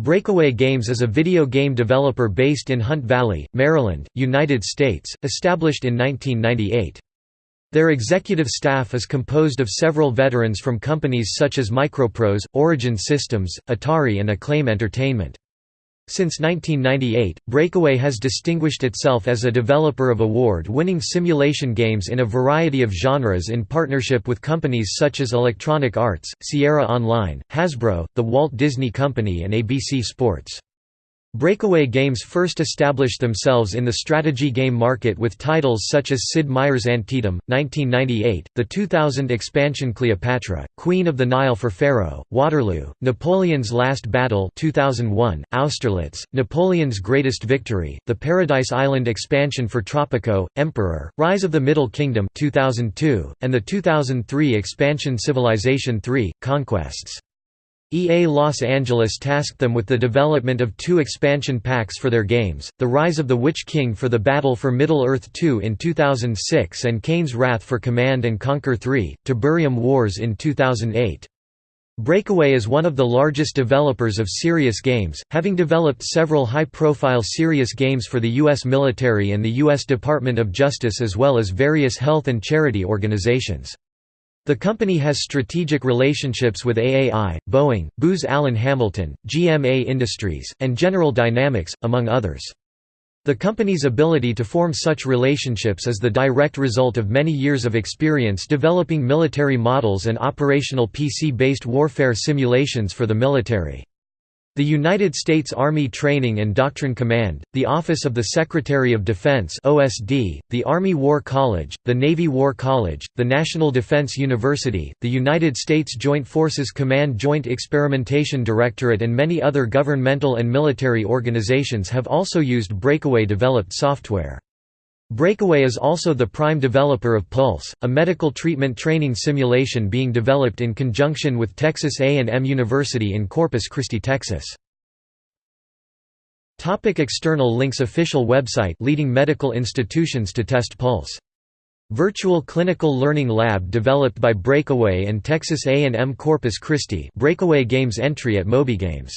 Breakaway Games is a video game developer based in Hunt Valley, Maryland, United States, established in 1998. Their executive staff is composed of several veterans from companies such as Microprose, Origin Systems, Atari and Acclaim Entertainment. Since 1998, Breakaway has distinguished itself as a developer of award-winning simulation games in a variety of genres in partnership with companies such as Electronic Arts, Sierra Online, Hasbro, The Walt Disney Company and ABC Sports. Breakaway Games first established themselves in the strategy game market with titles such as Sid Meier's Antietam, 1998, the 2000 expansion Cleopatra, Queen of the Nile for Pharaoh, Waterloo, Napoleon's Last Battle 2001, Austerlitz, Napoleon's Greatest Victory, the Paradise Island expansion for Tropico, Emperor, Rise of the Middle Kingdom 2002, and the 2003 expansion Civilization III, Conquests. EA Los Angeles tasked them with the development of two expansion packs for their games, The Rise of the Witch King for the Battle for Middle-earth 2 in 2006 and Kane's Wrath for Command & Conquer 3, Tiberium Wars in 2008. Breakaway is one of the largest developers of serious games, having developed several high-profile serious games for the U.S. military and the U.S. Department of Justice as well as various health and charity organizations. The company has strategic relationships with AAI, Boeing, Booz Allen Hamilton, GMA Industries, and General Dynamics, among others. The company's ability to form such relationships is the direct result of many years of experience developing military models and operational PC-based warfare simulations for the military. The United States Army Training and Doctrine Command, the Office of the Secretary of Defense (OSD), the Army War College, the Navy War College, the National Defense University, the United States Joint Forces Command Joint Experimentation Directorate and many other governmental and military organizations have also used breakaway developed software. Breakaway is also the prime developer of Pulse, a medical treatment training simulation being developed in conjunction with Texas A&M University in Corpus Christi, Texas. Topic external links Official website leading medical institutions to test Pulse. Virtual Clinical Learning Lab developed by Breakaway and Texas A&M Corpus Christi Breakaway Games entry at MobyGames